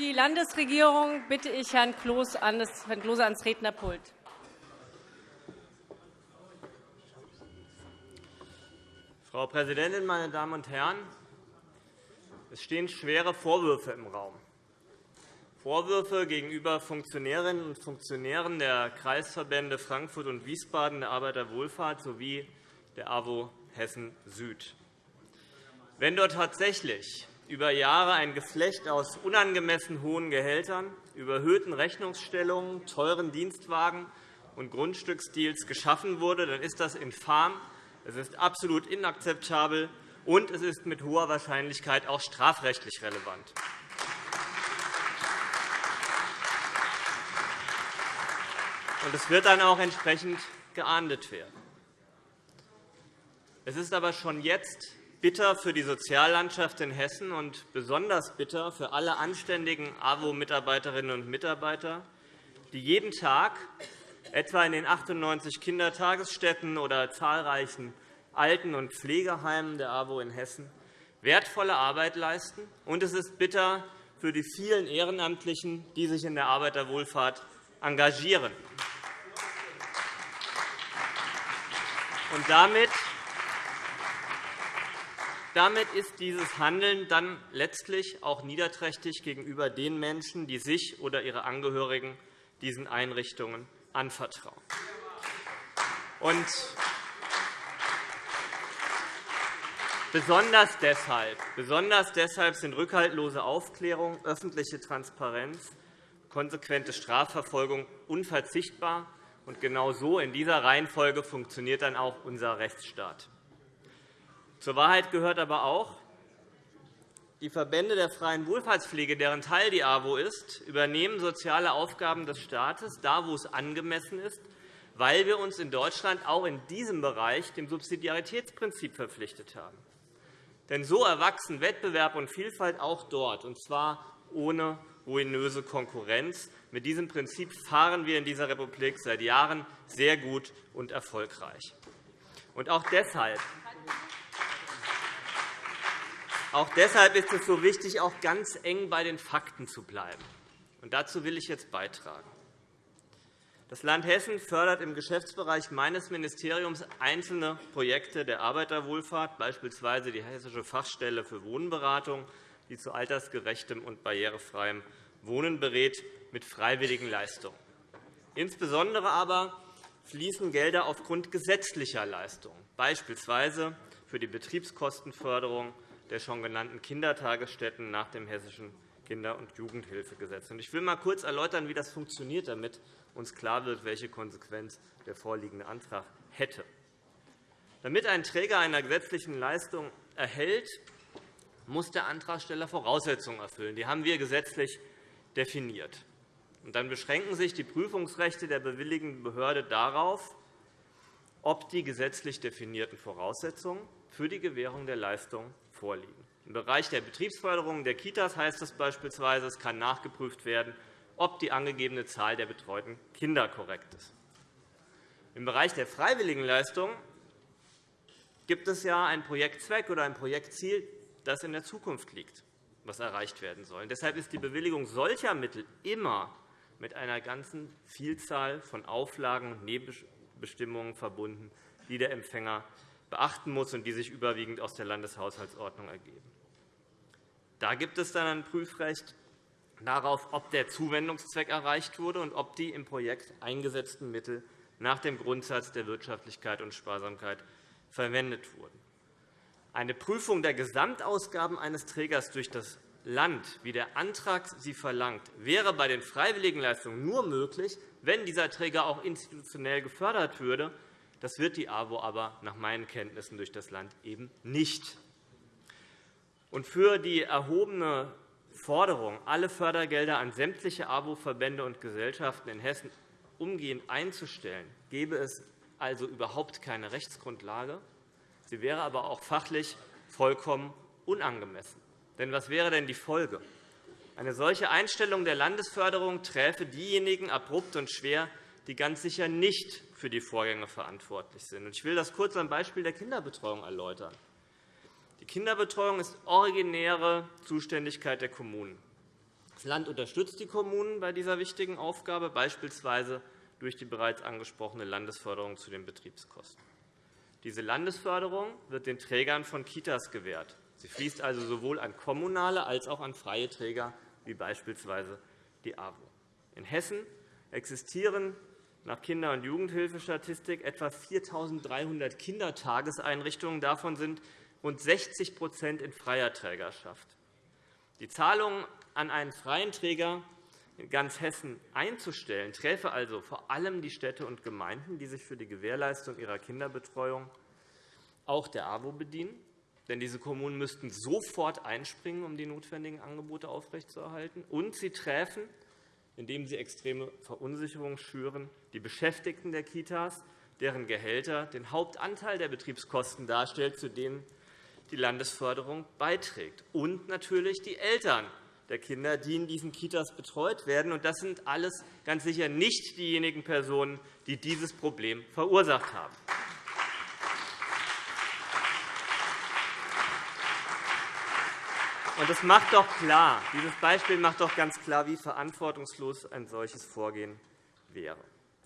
die Landesregierung bitte ich Herrn Klose ans Rednerpult. Frau Präsidentin, meine Damen und Herren! Es stehen schwere Vorwürfe im Raum. Vorwürfe gegenüber Funktionärinnen und Funktionären der Kreisverbände Frankfurt und Wiesbaden der Arbeiterwohlfahrt sowie der AWO Hessen Süd. Wenn dort tatsächlich über Jahre ein Geflecht aus unangemessen hohen Gehältern, überhöhten Rechnungsstellungen, teuren Dienstwagen und Grundstücksdeals geschaffen wurde, dann ist das infam es ist absolut inakzeptabel, und es ist mit hoher Wahrscheinlichkeit auch strafrechtlich relevant. Und es wird dann auch entsprechend geahndet werden. Es ist aber schon jetzt bitter für die Soziallandschaft in Hessen und besonders bitter für alle anständigen AWO-Mitarbeiterinnen und Mitarbeiter, die jeden Tag etwa in den 98 Kindertagesstätten oder zahlreichen Alten- und Pflegeheimen der AWO in Hessen wertvolle Arbeit leisten. Und es ist bitter für die vielen Ehrenamtlichen, die sich in der Arbeiterwohlfahrt engagieren. Und damit damit ist dieses Handeln dann letztlich auch niederträchtig gegenüber den Menschen, die sich oder ihre Angehörigen diesen Einrichtungen anvertrauen. Und besonders deshalb, besonders deshalb sind rückhaltlose Aufklärung, öffentliche Transparenz, konsequente Strafverfolgung unverzichtbar. Und genau so in dieser Reihenfolge funktioniert dann auch unser Rechtsstaat. Zur Wahrheit gehört aber auch, die Verbände der freien Wohlfahrtspflege, deren Teil die AWO ist, übernehmen soziale Aufgaben des Staates, da wo es angemessen ist, weil wir uns in Deutschland auch in diesem Bereich dem Subsidiaritätsprinzip verpflichtet haben. Denn so erwachsen Wettbewerb und Vielfalt auch dort, und zwar ohne ruinöse Konkurrenz. Mit diesem Prinzip fahren wir in dieser Republik seit Jahren sehr gut und erfolgreich. Und auch deshalb auch deshalb ist es so wichtig, auch ganz eng bei den Fakten zu bleiben. Und dazu will ich jetzt beitragen. Das Land Hessen fördert im Geschäftsbereich meines Ministeriums einzelne Projekte der Arbeiterwohlfahrt, beispielsweise die Hessische Fachstelle für Wohnberatung, die zu altersgerechtem und barrierefreiem Wohnen berät, mit freiwilligen Leistungen. Insbesondere aber fließen Gelder aufgrund gesetzlicher Leistungen, beispielsweise für die Betriebskostenförderung der schon genannten Kindertagesstätten nach dem Hessischen Kinder- und Jugendhilfegesetz. Ich will einmal kurz erläutern, wie das funktioniert, damit uns klar wird, welche Konsequenz der vorliegende Antrag hätte. Damit ein Träger einer gesetzlichen Leistung erhält, muss der Antragsteller Voraussetzungen erfüllen. Die haben wir gesetzlich definiert. dann beschränken sich die Prüfungsrechte der bewilligenden Behörde darauf, ob die gesetzlich definierten Voraussetzungen für die Gewährung der Leistung vorliegen. Im Bereich der Betriebsförderung der Kitas heißt es beispielsweise, es kann nachgeprüft werden, ob die angegebene Zahl der betreuten Kinder korrekt ist. Im Bereich der Freiwilligenleistung gibt es ja einen Projektzweck oder ein Projektziel, das in der Zukunft liegt, was erreicht werden soll. Deshalb ist die Bewilligung solcher Mittel immer mit einer ganzen Vielzahl von Auflagen und Nebenbestimmungen verbunden, die der Empfänger beachten muss und die sich überwiegend aus der Landeshaushaltsordnung ergeben. Da gibt es dann ein Prüfrecht darauf, ob der Zuwendungszweck erreicht wurde und ob die im Projekt eingesetzten Mittel nach dem Grundsatz der Wirtschaftlichkeit und Sparsamkeit verwendet wurden. Eine Prüfung der Gesamtausgaben eines Trägers durch das Land, wie der Antrag sie verlangt, wäre bei den Freiwilligenleistungen nur möglich, wenn dieser Träger auch institutionell gefördert würde das wird die AWO aber nach meinen Kenntnissen durch das Land eben nicht. Und für die erhobene Forderung, alle Fördergelder an sämtliche AWO-Verbände und Gesellschaften in Hessen umgehend einzustellen, gäbe es also überhaupt keine Rechtsgrundlage. Sie wäre aber auch fachlich vollkommen unangemessen. Denn was wäre denn die Folge? Eine solche Einstellung der Landesförderung träfe diejenigen abrupt und schwer, die ganz sicher nicht für die Vorgänge verantwortlich sind. Ich will das kurz am Beispiel der Kinderbetreuung erläutern. Die Kinderbetreuung ist originäre Zuständigkeit der Kommunen. Das Land unterstützt die Kommunen bei dieser wichtigen Aufgabe, beispielsweise durch die bereits angesprochene Landesförderung zu den Betriebskosten. Diese Landesförderung wird den Trägern von Kitas gewährt. Sie fließt also sowohl an kommunale als auch an freie Träger, wie beispielsweise die AWO. In Hessen existieren nach Kinder- und Jugendhilfestatistik etwa 4.300 Kindertageseinrichtungen. Davon sind rund 60% in freier Trägerschaft. Die Zahlungen an einen freien Träger in ganz Hessen einzustellen, träfe also vor allem die Städte und Gemeinden, die sich für die Gewährleistung ihrer Kinderbetreuung auch der AWO bedienen. Denn diese Kommunen müssten sofort einspringen, um die notwendigen Angebote aufrechtzuerhalten. Und sie träfen, indem sie extreme Verunsicherung schüren, die Beschäftigten der Kitas, deren Gehälter den Hauptanteil der Betriebskosten darstellt, zu denen die Landesförderung beiträgt, und natürlich die Eltern der Kinder, die in diesen Kitas betreut werden. Das sind alles ganz sicher nicht diejenigen Personen, die dieses Problem verursacht haben. Das macht doch klar, dieses Beispiel macht doch ganz klar, wie verantwortungslos ein solches Vorgehen wäre.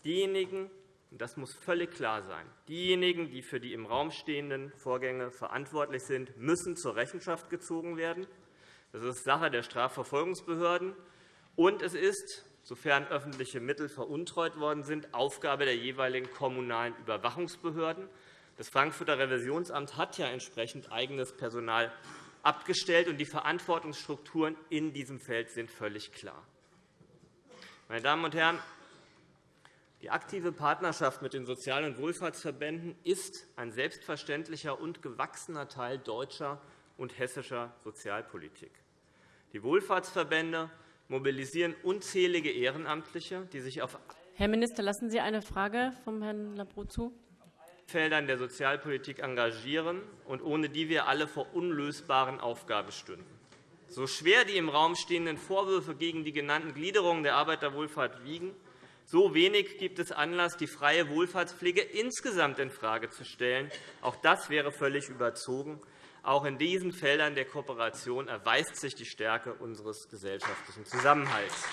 Diejenigen, und das muss völlig klar sein, diejenigen, die für die im Raum stehenden Vorgänge verantwortlich sind, müssen zur Rechenschaft gezogen werden. Das ist Sache der Strafverfolgungsbehörden. Und es ist, sofern öffentliche Mittel veruntreut worden sind, Aufgabe der jeweiligen kommunalen Überwachungsbehörden. Das Frankfurter Revisionsamt hat ja entsprechend eigenes Personal abgestellt, und die Verantwortungsstrukturen in diesem Feld sind völlig klar. Meine Damen und Herren, die aktive Partnerschaft mit den Sozial- und Wohlfahrtsverbänden ist ein selbstverständlicher und gewachsener Teil deutscher und hessischer Sozialpolitik. Die Wohlfahrtsverbände mobilisieren unzählige Ehrenamtliche, die sich auf Herr Minister, lassen Sie eine Frage vom Herrn Labro zu. Feldern der Sozialpolitik engagieren und ohne die wir alle vor unlösbaren Aufgaben stünden. So schwer die im Raum stehenden Vorwürfe gegen die genannten Gliederungen der Arbeiterwohlfahrt wiegen, so wenig gibt es Anlass, die freie Wohlfahrtspflege insgesamt infrage zu stellen. Auch das wäre völlig überzogen. Auch in diesen Feldern der Kooperation erweist sich die Stärke unseres gesellschaftlichen Zusammenhalts.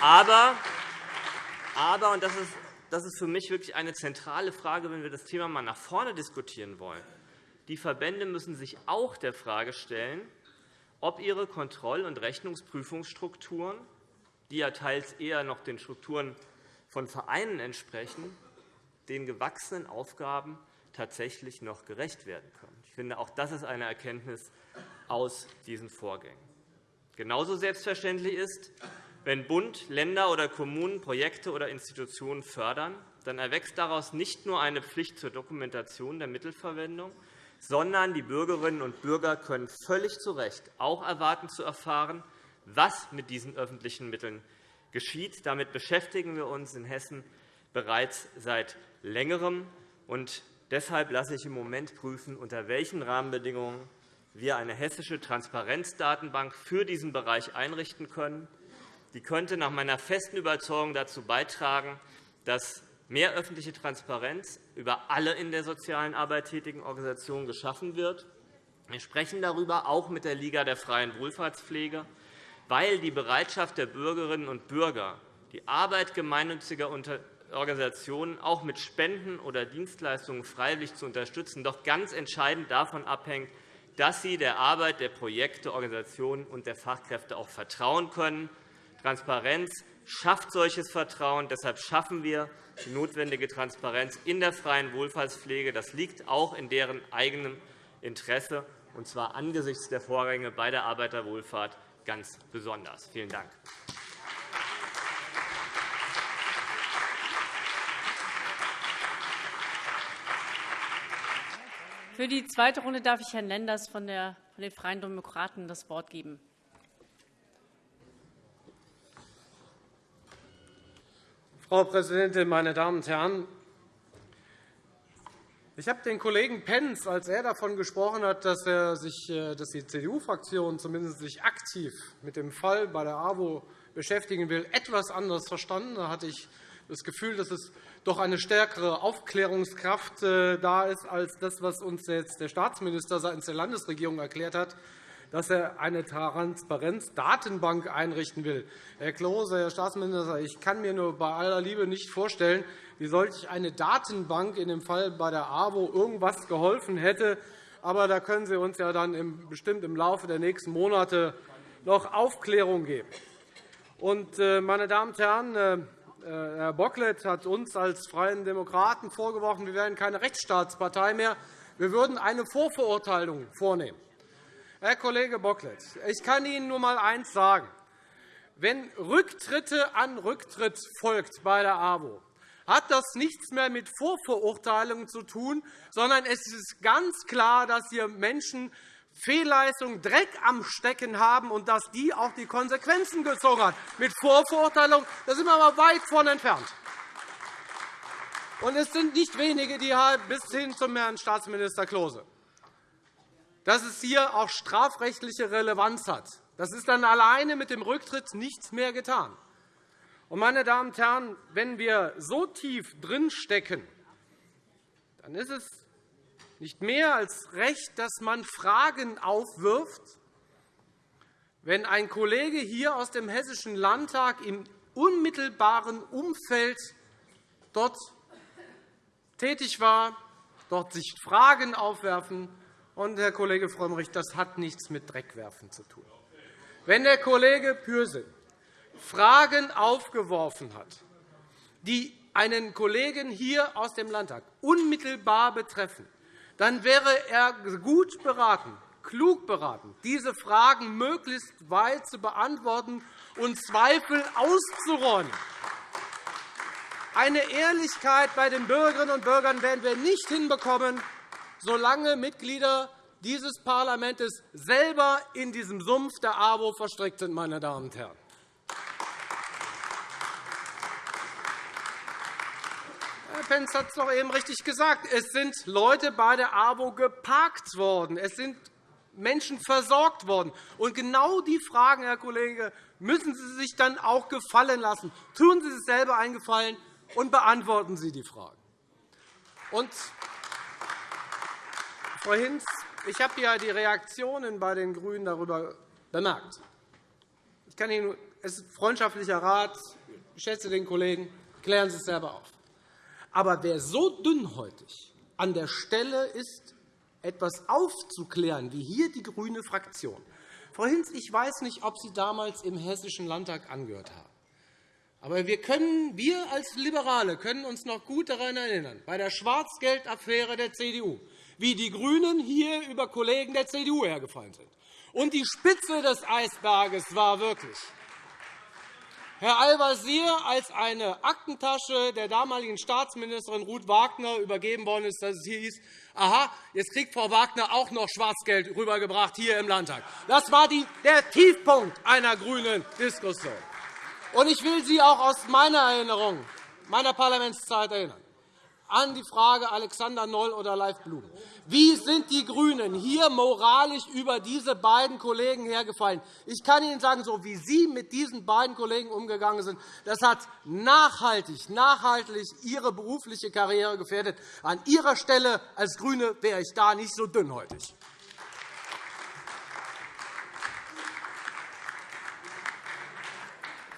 Aber, aber und das ist, das ist für mich wirklich eine zentrale Frage, wenn wir das Thema einmal nach vorne diskutieren wollen, die Verbände müssen sich auch der Frage stellen, ob ihre Kontroll- und Rechnungsprüfungsstrukturen, die ja teils eher noch den Strukturen von Vereinen entsprechen, den gewachsenen Aufgaben tatsächlich noch gerecht werden können. Ich finde, auch das ist eine Erkenntnis aus diesen Vorgängen. Genauso selbstverständlich ist, wenn Bund, Länder oder Kommunen Projekte oder Institutionen fördern, dann erwächst daraus nicht nur eine Pflicht zur Dokumentation der Mittelverwendung, sondern die Bürgerinnen und Bürger können völlig zu Recht auch erwarten zu erfahren, was mit diesen öffentlichen Mitteln geschieht. Damit beschäftigen wir uns in Hessen bereits seit Längerem. Und deshalb lasse ich im Moment prüfen, unter welchen Rahmenbedingungen wir eine hessische Transparenzdatenbank für diesen Bereich einrichten können. Die könnte nach meiner festen Überzeugung dazu beitragen, dass mehr öffentliche Transparenz über alle in der sozialen Arbeit tätigen Organisationen geschaffen wird. Wir sprechen darüber auch mit der Liga der freien Wohlfahrtspflege, weil die Bereitschaft der Bürgerinnen und Bürger, die Arbeit gemeinnütziger Organisationen auch mit Spenden oder Dienstleistungen freiwillig zu unterstützen, doch ganz entscheidend davon abhängt, dass sie der Arbeit der Projekte, Organisationen und der Fachkräfte auch vertrauen können. Transparenz schafft solches Vertrauen. Deshalb schaffen wir die notwendige Transparenz in der freien Wohlfahrtspflege. Das liegt auch in deren eigenem Interesse, und zwar angesichts der Vorgänge bei der Arbeiterwohlfahrt ganz besonders. Vielen Dank. Für die zweite Runde darf ich Herrn Lenders von den Freien Demokraten das Wort geben. Frau Präsidentin, meine Damen und Herren! Ich habe den Kollegen Pentz, als er davon gesprochen hat, dass, er sich, äh, dass die CDU-Fraktion zumindest sich aktiv mit dem Fall bei der AWO beschäftigen will, etwas anders verstanden. Da hatte ich das Gefühl, dass es doch eine stärkere Aufklärungskraft äh, da ist als das, was uns jetzt der Staatsminister seitens der Landesregierung erklärt hat, dass er eine Transparenzdatenbank einrichten will. Herr Klose, Herr Staatsminister, ich kann mir nur bei aller Liebe nicht vorstellen, wie solch eine Datenbank in dem Fall bei der AWO irgendwas geholfen hätte. Aber da können Sie uns ja dann bestimmt im Laufe der nächsten Monate noch Aufklärung geben. Äh, meine Damen und Herren, äh, Herr Bocklet hat uns als Freien Demokraten vorgeworfen, wir wären keine Rechtsstaatspartei mehr. Wir würden eine Vorverurteilung vornehmen. Herr Kollege Bocklet, ich kann Ihnen nur einmal eines sagen. Wenn Rücktritte an Rücktritt folgt bei der AWO, hat das nichts mehr mit Vorverurteilungen zu tun, sondern es ist ganz klar, dass hier Menschen Fehlleistungen, Dreck am Stecken haben und dass die auch die Konsequenzen gezogen hat. Mit Vorverurteilung da sind wir aber weit von entfernt. Und es sind nicht wenige, die bis hin zum Herrn Staatsminister Klose. Dass es hier auch strafrechtliche Relevanz hat, das ist dann alleine mit dem Rücktritt nichts mehr getan. meine Damen und Herren, wenn wir so tief drinstecken, dann ist es nicht mehr als recht, dass man Fragen aufwirft, wenn ein Kollege hier aus dem Hessischen Landtag im unmittelbaren Umfeld dort tätig war, dort sich Fragen aufwerfen. Und, Herr Kollege Frömmrich, das hat nichts mit Dreckwerfen zu tun. Wenn der Kollege Pürsün Fragen aufgeworfen hat, die einen Kollegen hier aus dem Landtag unmittelbar betreffen, dann wäre er gut beraten, klug beraten, diese Fragen möglichst weit zu beantworten und Zweifel auszuräumen. Eine Ehrlichkeit bei den Bürgerinnen und Bürgern werden wir nicht hinbekommen, solange Mitglieder dieses Parlaments selber in diesem Sumpf der AWO verstrickt sind. Meine Damen und Herren. Penz hat es doch eben richtig gesagt. Es sind Leute bei der AWO geparkt worden. Es sind Menschen versorgt worden. Und genau die Fragen, Herr Kollege, müssen Sie sich dann auch gefallen lassen. Tun Sie sich selber einen Gefallen und beantworten Sie die Fragen. Und, Frau Hinz, ich habe ja die Reaktionen bei den GRÜNEN darüber bemerkt. Ich kann Ihnen, es ist freundschaftlicher Rat. Ich schätze den Kollegen. Klären Sie es selber auf. Aber wer so dünnhäutig an der Stelle ist, etwas aufzuklären, wie hier die grüne Fraktion. Frau Hinz, ich weiß nicht, ob Sie damals im Hessischen Landtag angehört haben. Aber wir, können, wir als Liberale können uns noch gut daran erinnern, bei der Schwarzgeldaffäre der CDU, wie die GRÜNEN hier über Kollegen der CDU hergefallen sind. Und die Spitze des Eisberges war wirklich, Herr Al-Wazir als eine Aktentasche der damaligen Staatsministerin Ruth Wagner übergeben worden ist, dass es hier hieß, aha, jetzt kriegt Frau Wagner auch noch Schwarzgeld rübergebracht hier im Landtag. Das war der Tiefpunkt einer grünen Diskussion. Und ich will Sie auch aus meiner Erinnerung, meiner Parlamentszeit erinnern an die Frage Alexander Noll oder Leif Blum. Wie sind die GRÜNEN hier moralisch über diese beiden Kollegen hergefallen? Ich kann Ihnen sagen, so wie Sie mit diesen beiden Kollegen umgegangen sind, das hat nachhaltig, nachhaltig Ihre berufliche Karriere gefährdet. An Ihrer Stelle als GRÜNE wäre ich da nicht so dünnhäutig.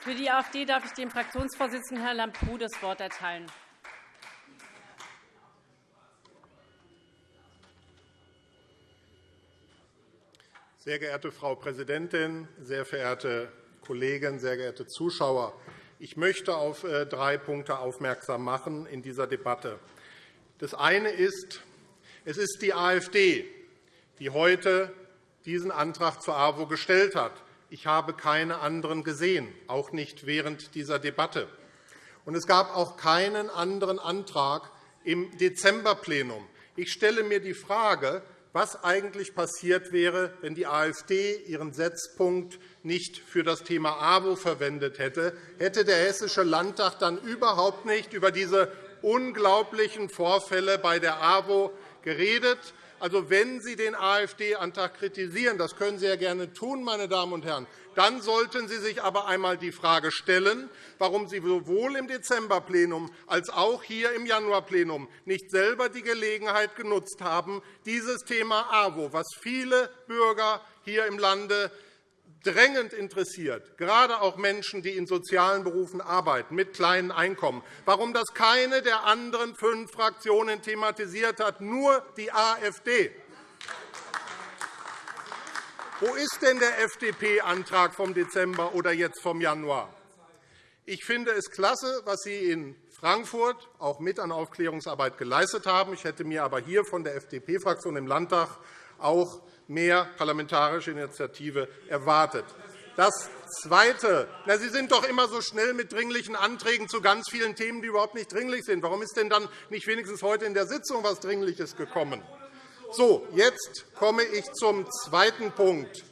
Für die AfD darf ich dem Fraktionsvorsitzenden Herrn Lambrou das Wort erteilen. Sehr geehrte Frau Präsidentin, sehr verehrte Kollegen, sehr geehrte Zuschauer! Ich möchte auf äh, drei Punkte aufmerksam machen in dieser Debatte. Das eine ist, es ist die AfD, die heute diesen Antrag zur AWO gestellt hat. Ich habe keine anderen gesehen, auch nicht während dieser Debatte. Und es gab auch keinen anderen Antrag im Dezemberplenum. Ich stelle mir die Frage, was eigentlich passiert wäre, wenn die AfD ihren Setzpunkt nicht für das Thema AWO verwendet hätte. Hätte der Hessische Landtag dann überhaupt nicht über diese unglaublichen Vorfälle bei der AWO geredet? Also, wenn Sie den AfD-Antrag kritisieren, das können Sie ja gerne tun, meine Damen und Herren, dann sollten Sie sich aber einmal die Frage stellen, warum Sie sowohl im Dezemberplenum als auch hier im Januarplenum nicht selber die Gelegenheit genutzt haben, dieses Thema AWO, was viele Bürger hier im Lande drängend interessiert, gerade auch Menschen, die in sozialen Berufen arbeiten, mit kleinen Einkommen, warum das keine der anderen fünf Fraktionen thematisiert hat, nur die AfD. Wo ist denn der FDP-Antrag vom Dezember oder jetzt vom Januar? Ich finde es klasse, was Sie in Frankfurt auch mit an Aufklärungsarbeit geleistet haben. Ich hätte mir aber hier von der FDP-Fraktion im Landtag auch mehr parlamentarische Initiative erwartet. Das Zweite. Na, Sie sind doch immer so schnell mit dringlichen Anträgen zu ganz vielen Themen, die überhaupt nicht dringlich sind. Warum ist denn dann nicht wenigstens heute in der Sitzung etwas Dringliches gekommen? So, jetzt komme ich zum zweiten Punkt.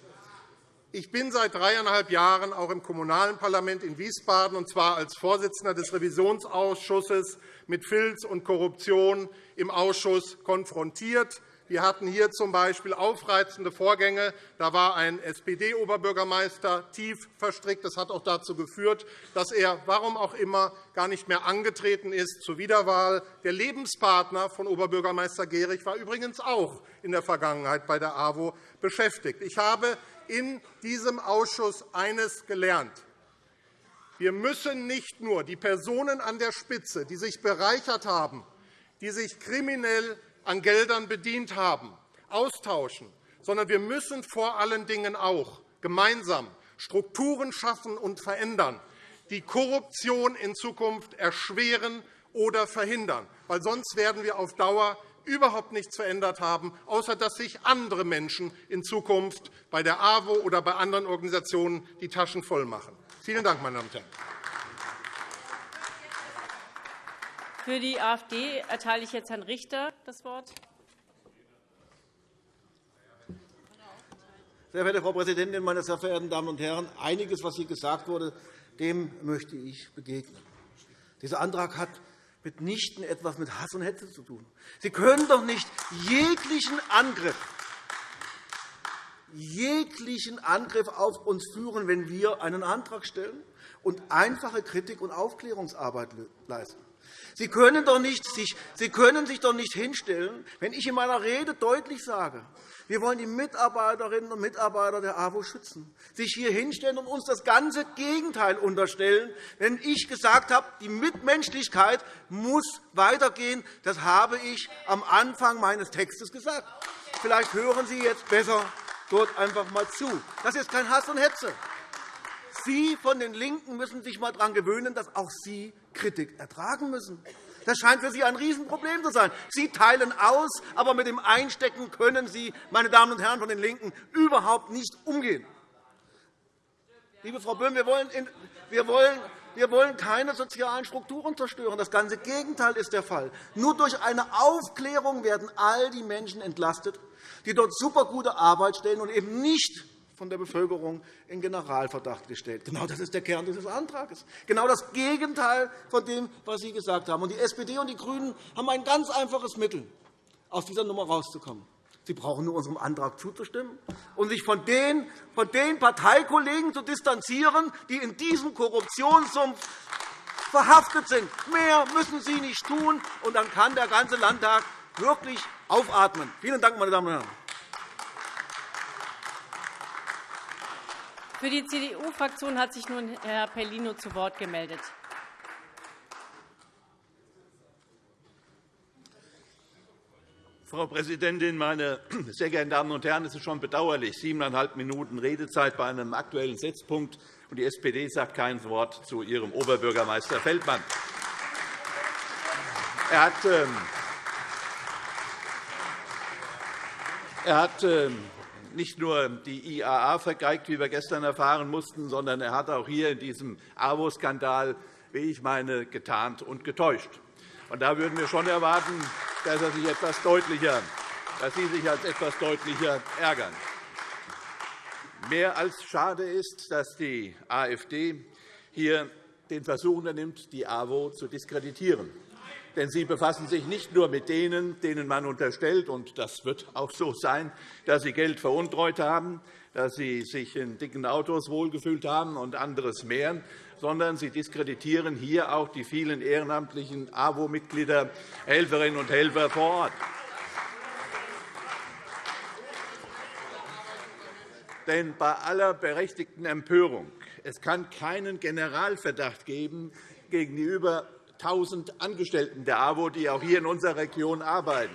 Ich bin seit dreieinhalb Jahren auch im Kommunalen Parlament in Wiesbaden, und zwar als Vorsitzender des Revisionsausschusses mit Filz und Korruption im Ausschuss konfrontiert. Wir hatten hier z. B. aufreizende Vorgänge. Da war ein SPD-Oberbürgermeister tief verstrickt. Das hat auch dazu geführt, dass er, warum auch immer, gar nicht mehr angetreten ist zur Wiederwahl. Der Lebenspartner von Oberbürgermeister Gehrig war übrigens auch in der Vergangenheit bei der AWO beschäftigt. Ich habe in diesem Ausschuss eines gelernt. Wir müssen nicht nur die Personen an der Spitze, die sich bereichert haben, die sich kriminell an Geldern bedient haben, austauschen, sondern wir müssen vor allen Dingen auch gemeinsam Strukturen schaffen und verändern, die Korruption in Zukunft erschweren oder verhindern. Weil sonst werden wir auf Dauer überhaupt nichts verändert haben, außer dass sich andere Menschen in Zukunft bei der AWO oder bei anderen Organisationen die Taschen voll machen. Vielen Dank, meine Damen und Herren. Für die AfD erteile ich jetzt Herrn Richter das Wort. Sehr verehrte Frau Präsidentin, meine sehr verehrten Damen und Herren! Einiges, was hier gesagt wurde, dem möchte ich begegnen. Dieser Antrag hat mitnichten etwas mit Hass und Hetze zu tun. Sie können doch nicht jeglichen Angriff jeglichen Angriff auf uns führen, wenn wir einen Antrag stellen und einfache Kritik und Aufklärungsarbeit leisten. Sie können, doch nicht, Sie können sich doch nicht hinstellen, wenn ich in meiner Rede deutlich sage, wir wollen die Mitarbeiterinnen und Mitarbeiter der AWO schützen, sich hier hinstellen und uns das ganze Gegenteil unterstellen, wenn ich gesagt habe, die Mitmenschlichkeit muss weitergehen. Das habe ich am Anfang meines Textes gesagt. Vielleicht hören Sie jetzt besser dort einfach einmal zu. Das ist kein Hass und Hetze. Sie von den LINKEN müssen sich einmal daran gewöhnen, dass auch Sie Kritik ertragen müssen. Das scheint für Sie ein Riesenproblem zu sein. Sie teilen aus, aber mit dem Einstecken können Sie, meine Damen und Herren von den LINKEN, überhaupt nicht umgehen. Liebe Frau Böhm, wir wollen, wir wollen wir wollen keine sozialen Strukturen zerstören. Das ganze Gegenteil ist der Fall. Nur durch eine Aufklärung werden all die Menschen entlastet, die dort supergute Arbeit stellen und eben nicht von der Bevölkerung in Generalverdacht gestellt. Genau das ist der Kern dieses Antrags. Genau das Gegenteil von dem, was Sie gesagt haben. die SPD und die GRÜNEN haben ein ganz einfaches Mittel, aus dieser Nummer herauszukommen. Sie brauchen nur unserem Antrag zuzustimmen und sich von den, von den Parteikollegen zu distanzieren, die in diesem Korruptionssumpf verhaftet sind. Mehr müssen Sie nicht tun, und dann kann der ganze Landtag wirklich aufatmen. Vielen Dank, meine Damen und Herren. Für die CDU-Fraktion hat sich nun Herr Pellino zu Wort gemeldet. Frau Präsidentin, meine sehr geehrten Damen und Herren! Es ist schon bedauerlich, siebeneinhalb Minuten Redezeit bei einem Aktuellen Setzpunkt, und die SPD sagt kein Wort zu ihrem Oberbürgermeister Feldmann. Er hat, ähm, er hat ähm, nicht nur die IAA vergeigt, wie wir gestern erfahren mussten, sondern er hat auch hier in diesem AWO-Skandal, wie ich meine, getarnt und getäuscht. Und da würden wir schon erwarten, dass, er sich etwas deutlicher, dass Sie sich als etwas deutlicher ärgern. Mehr als schade ist, dass die AfD hier den Versuch unternimmt, die AWO zu diskreditieren. Denn Sie befassen sich nicht nur mit denen, denen man unterstellt, und das wird auch so sein, dass sie Geld veruntreut haben, dass sie sich in dicken Autos wohlgefühlt haben und anderes mehr, sondern Sie diskreditieren hier auch die vielen ehrenamtlichen AWO-Mitglieder, Helferinnen und Helfer vor Ort. Denn bei aller berechtigten Empörung es kann keinen Generalverdacht geben gegen die über 1.000 Angestellten der AWO, die auch hier in unserer Region arbeiten,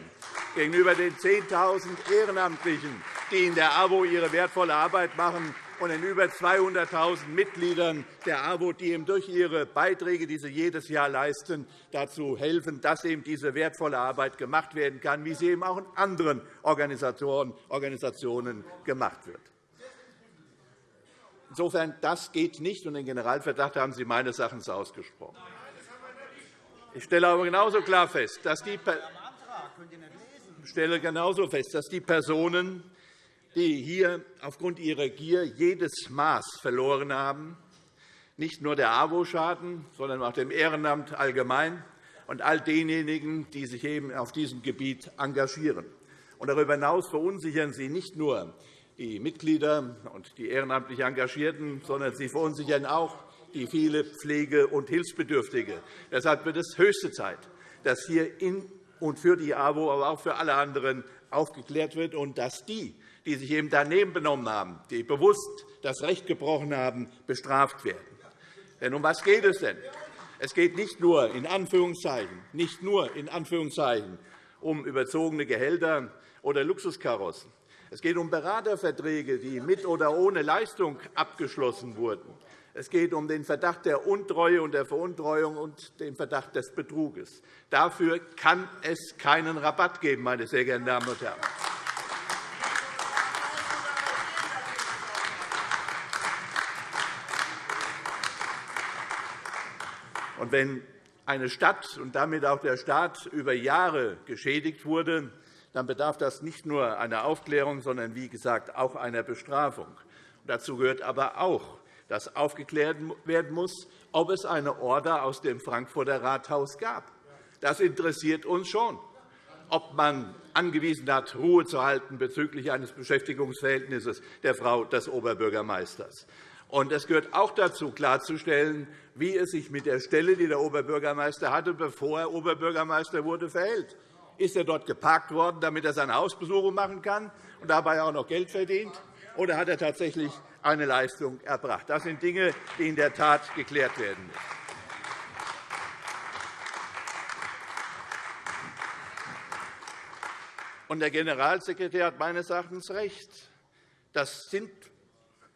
gegenüber den 10.000 Ehrenamtlichen, die in der AWO ihre wertvolle Arbeit machen, und den über 200.000 Mitgliedern der AWO, die eben durch ihre Beiträge, die sie jedes Jahr leisten, dazu helfen, dass eben diese wertvolle Arbeit gemacht werden kann, wie sie eben auch in anderen Organisationen gemacht wird. Insofern, das geht nicht, und den Generalverdacht haben Sie meines Erachtens ausgesprochen. Ich stelle aber genauso klar fest, dass die, stelle genauso fest, dass die Personen, die hier aufgrund ihrer Gier jedes Maß verloren haben, nicht nur der AWO schaden, sondern auch dem Ehrenamt allgemein und all denjenigen, die sich eben auf diesem Gebiet engagieren. Und darüber hinaus verunsichern sie nicht nur die Mitglieder und die ehrenamtlich Engagierten, sondern sie verunsichern auch die viele Pflege- und Hilfsbedürftige. Deshalb wird es höchste Zeit, dass hier in und für die AWO, aber auch für alle anderen aufgeklärt wird und dass die, die sich eben daneben benommen haben, die bewusst das Recht gebrochen haben, bestraft werden. Denn um was geht es denn? Es geht nicht nur in Anführungszeichen, nicht nur in Anführungszeichen um überzogene Gehälter oder Luxuskarossen. Es geht um Beraterverträge, die mit oder ohne Leistung abgeschlossen wurden. Es geht um den Verdacht der Untreue und der Veruntreuung und den Verdacht des Betruges. Dafür kann es keinen Rabatt geben, meine sehr geehrten Damen und Herren. Und wenn eine Stadt und damit auch der Staat über Jahre geschädigt wurde, dann bedarf das nicht nur einer Aufklärung, sondern wie gesagt auch einer Bestrafung. Dazu gehört aber auch, dass aufgeklärt werden muss, ob es eine Order aus dem Frankfurter Rathaus gab. Das interessiert uns schon, ob man angewiesen hat, Ruhe zu halten bezüglich eines Beschäftigungsverhältnisses der Frau des Oberbürgermeisters. Es gehört auch dazu, klarzustellen, wie es sich mit der Stelle, die der Oberbürgermeister hatte, bevor er Oberbürgermeister wurde, verhält. Ist er dort geparkt worden, damit er seine Hausbesuche machen kann und dabei auch noch Geld verdient? Oder hat er tatsächlich eine Leistung erbracht? Das sind Dinge, die in der Tat geklärt werden müssen. Und der Generalsekretär hat meines Erachtens recht. Das sind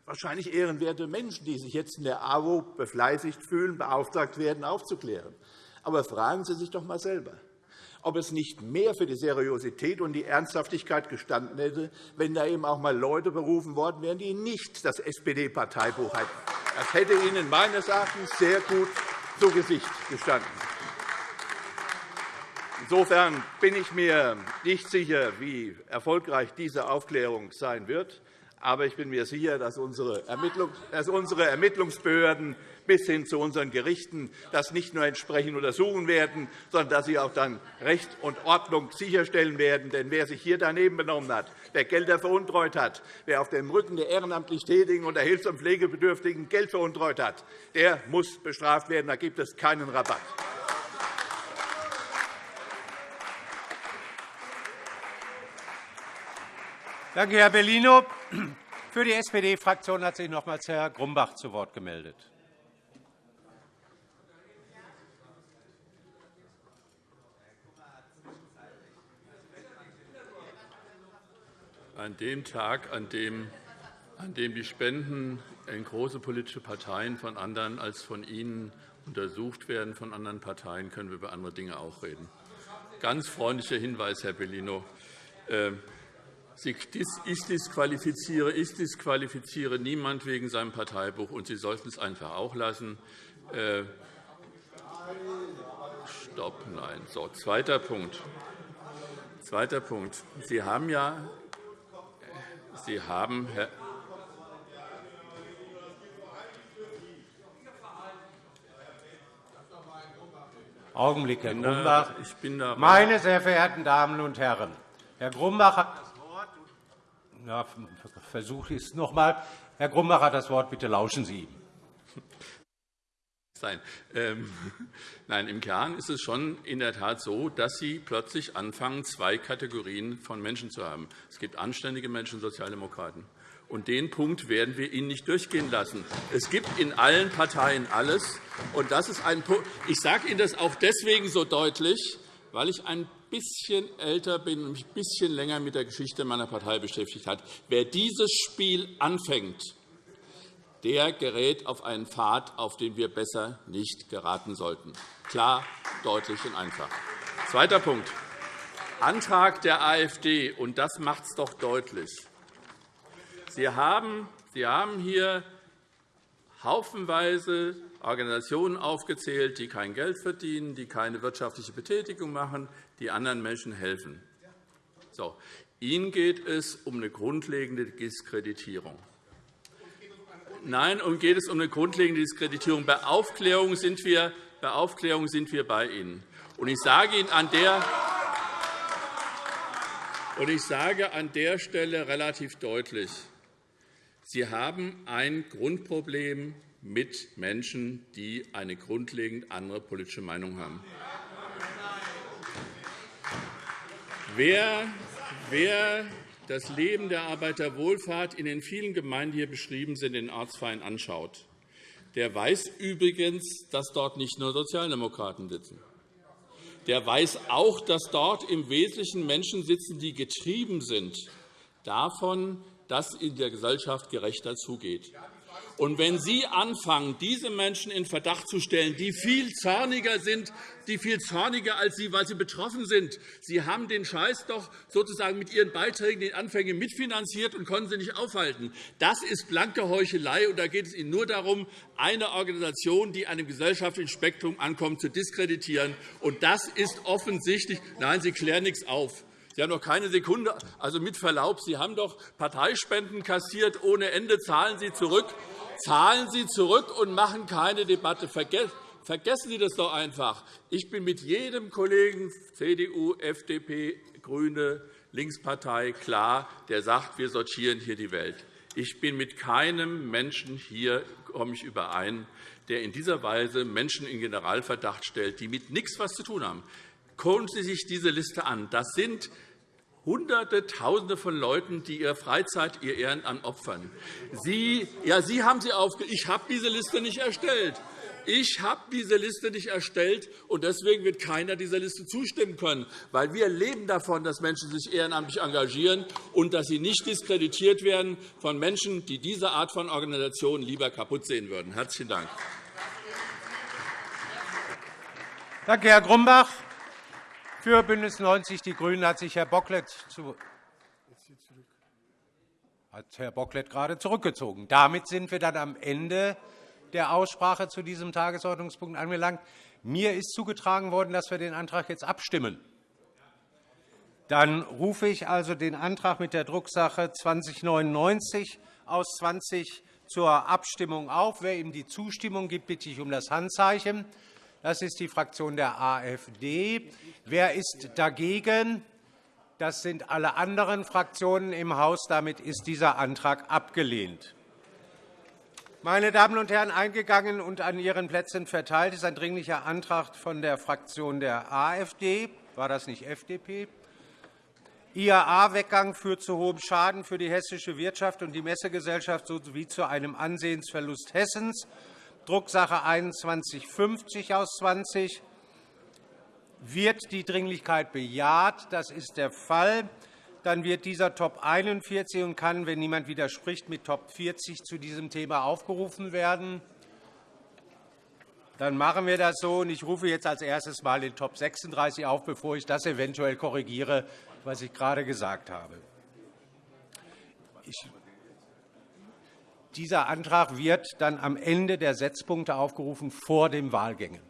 wahrscheinlich ehrenwerte Menschen, die sich jetzt in der AWO befleißigt fühlen, beauftragt werden, aufzuklären. Aber fragen Sie sich doch einmal selber, ob es nicht mehr für die Seriosität und die Ernsthaftigkeit gestanden hätte, wenn da eben auch einmal Leute berufen worden wären, die nicht das SPD-Parteibuch hätten. Das hätte Ihnen meines Erachtens sehr gut zu Gesicht gestanden. Insofern bin ich mir nicht sicher, wie erfolgreich diese Aufklärung sein wird. Aber ich bin mir sicher, dass unsere Ermittlungsbehörden bis hin zu unseren Gerichten das nicht nur entsprechend untersuchen werden, sondern dass sie auch dann Recht und Ordnung sicherstellen werden. Denn wer sich hier daneben benommen hat, wer Gelder veruntreut hat, wer auf dem Rücken der ehrenamtlich Tätigen und der Hilfs- und Pflegebedürftigen Geld veruntreut hat, der muss bestraft werden. Da gibt es keinen Rabatt. Danke, Herr Bellino. Für die SPD-Fraktion hat sich nochmals Herr Grumbach zu Wort gemeldet. An dem Tag, an dem, an dem die Spenden in große politische Parteien von anderen als von Ihnen untersucht werden, von anderen Parteien, können wir über andere Dinge auch reden. Ganz freundlicher Hinweis, Herr Bellino. Ähm, ich disqualifiziere, ich disqualifiziere niemand wegen seinem Parteibuch, und Sie sollten es einfach auch lassen. Äh, Stopp, nein. So, zweiter Punkt. Zweiter Punkt. Sie haben ja, Sie haben, Herr Augenblick, Herr Grumbach. Meine sehr verehrten Damen und Herren, Herr Grumbach hat das Wort. Ja, versuche ich es noch einmal. Herr Grumbach hat das Wort. Bitte lauschen Sie ihm. Sein. Ähm, nein, im Kern ist es schon in der Tat so, dass Sie plötzlich anfangen, zwei Kategorien von Menschen zu haben. Es gibt anständige Menschen, Sozialdemokraten. Und den Punkt werden wir Ihnen nicht durchgehen lassen. Es gibt in allen Parteien alles. Und das ist ein Punkt. Ich sage Ihnen das auch deswegen so deutlich, weil ich ein bisschen älter bin und mich ein bisschen länger mit der Geschichte meiner Partei beschäftigt hat. Wer dieses Spiel anfängt, der gerät auf einen Pfad, auf den wir besser nicht geraten sollten. Klar, deutlich und einfach. Zweiter Punkt. Antrag der AfD, und das macht es doch deutlich. Sie haben, hier haufenweise Organisationen aufgezählt, die kein Geld verdienen, die keine wirtschaftliche Betätigung machen, die anderen Menschen helfen. So. Ihnen geht es um eine grundlegende Diskreditierung. Nein, um geht es um eine grundlegende Diskreditierung. Bei Aufklärung sind wir bei, Aufklärung sind wir bei Ihnen. Und ich sage Ihnen an der und ich sage an der Stelle relativ deutlich, Sie haben ein Grundproblem mit Menschen, die eine grundlegend andere politische Meinung haben. Wer, wer das Leben der Arbeiterwohlfahrt in den vielen Gemeinden, die hier beschrieben sind, in den Ortsvereinen anschaut, der weiß übrigens, dass dort nicht nur Sozialdemokraten sitzen. Der weiß auch, dass dort im Wesentlichen Menschen sitzen, die getrieben sind davon, dass in der Gesellschaft gerechter zugeht. Und wenn Sie anfangen, diese Menschen in Verdacht zu stellen, die viel zorniger sind, die viel zorniger als Sie, weil sie betroffen sind, Sie haben den Scheiß doch sozusagen mit Ihren Beiträgen den Anfängen mitfinanziert und konnten sie nicht aufhalten. Das ist blanke Heuchelei, und da geht es Ihnen nur darum, eine Organisation, die einem gesellschaftlichen Spektrum ankommt, zu diskreditieren. Und das ist offensichtlich. Nein, Sie klären nichts auf. Sie haben doch keine Sekunde, also mit Verlaub, Sie haben doch Parteispenden kassiert ohne Ende. Zahlen Sie zurück, zahlen Sie zurück und machen keine Debatte. Vergessen Sie das doch einfach. Ich bin mit jedem Kollegen CDU, FDP, GRÜNE, Linkspartei klar, der sagt, wir sortieren hier die Welt. Ich bin mit keinem Menschen hier komme ich überein, der in dieser Weise Menschen in Generalverdacht stellt, die mit nichts was zu tun haben. Schauen Sie sich diese Liste an. Das sind Hunderte, Tausende von Leuten, die ihre Freizeit, ihr Ehrenamt opfern. Sie, ja, Sie haben sie aufge Ich habe diese Liste nicht erstellt. Ich habe diese Liste nicht erstellt, und deswegen wird keiner dieser Liste zustimmen können. Weil wir leben davon, dass Menschen sich ehrenamtlich engagieren und dass sie nicht diskreditiert werden von Menschen, die diese Art von Organisation lieber kaputt sehen würden. – Herzlichen Dank. Danke, Herr Grumbach. Für BÜNDNIS 90 die GRÜNEN hat sich Herr Bocklet, zu hat Herr Bocklet gerade zurückgezogen. Damit sind wir dann am Ende der Aussprache zu diesem Tagesordnungspunkt angelangt. Mir ist zugetragen worden, dass wir den Antrag jetzt abstimmen. Dann rufe ich also den Antrag mit der Drucksache 2099 aus 20 zur Abstimmung auf. Wer ihm die Zustimmung gibt, bitte ich um das Handzeichen. Das ist die Fraktion der AfD. Wer ist dagegen? Das sind alle anderen Fraktionen im Haus. Damit ist dieser Antrag abgelehnt. Meine Damen und Herren, eingegangen und an Ihren Plätzen verteilt ist ein Dringlicher Antrag von der Fraktion der AfD. War das nicht FDP? IAA-Weggang führt zu hohem Schaden für die hessische Wirtschaft und die Messegesellschaft sowie zu einem Ansehensverlust Hessens. Drucksache 2150 aus 20. Wird die Dringlichkeit bejaht? Das ist der Fall. Dann wird dieser Top 41 und kann, wenn niemand widerspricht, mit Top 40 zu diesem Thema aufgerufen werden. Dann machen wir das so. Ich rufe jetzt als erstes einmal den Top 36 auf, bevor ich das eventuell korrigiere, was ich gerade gesagt habe. Ich dieser Antrag wird dann am Ende der Setzpunkte aufgerufen vor den Wahlgängen.